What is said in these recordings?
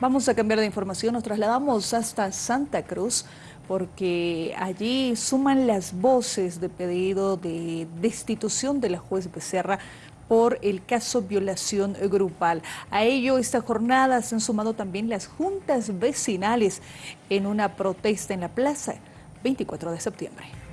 Vamos a cambiar de información, nos trasladamos hasta Santa Cruz porque allí suman las voces de pedido de destitución de la juez Becerra por el caso violación grupal. A ello, esta jornada se han sumado también las juntas vecinales en una protesta en la plaza 24 de septiembre.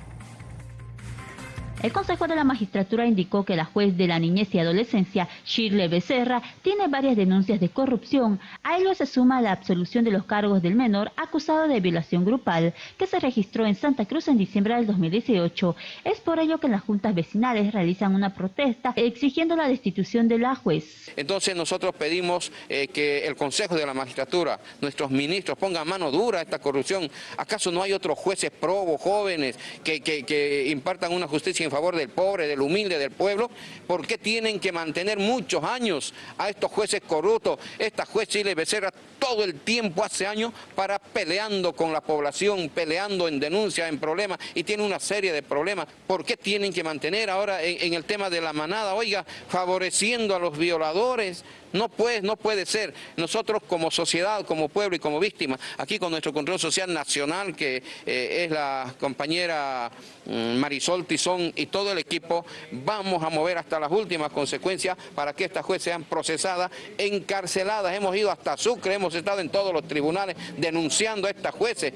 El Consejo de la Magistratura indicó que la juez de la niñez y adolescencia, Shirley Becerra, tiene varias denuncias de corrupción. A ello se suma la absolución de los cargos del menor acusado de violación grupal, que se registró en Santa Cruz en diciembre del 2018. Es por ello que las juntas vecinales realizan una protesta exigiendo la destitución de la juez. Entonces nosotros pedimos eh, que el Consejo de la Magistratura, nuestros ministros, pongan mano dura a esta corrupción. ¿Acaso no hay otros jueces probos, jóvenes, que, que impartan una justicia en favor del pobre, del humilde, del pueblo, ¿por qué tienen que mantener muchos años a estos jueces corruptos? Esta juez Chile Becerra todo el tiempo, hace años, para peleando con la población, peleando en denuncias, en problemas, y tiene una serie de problemas. ¿Por qué tienen que mantener ahora en el tema de la manada, oiga, favoreciendo a los violadores? No puede, no puede ser. Nosotros como sociedad, como pueblo y como víctima, aquí con nuestro control social nacional, que eh, es la compañera mm, Marisol Tizón y todo el equipo, vamos a mover hasta las últimas consecuencias para que estas jueces sean procesadas, encarceladas. Hemos ido hasta Sucre, hemos estado en todos los tribunales denunciando a estas jueces.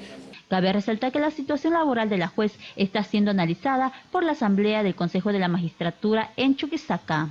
Cabe resaltar que la situación laboral de la juez está siendo analizada por la Asamblea del Consejo de la Magistratura en Chuquisaca.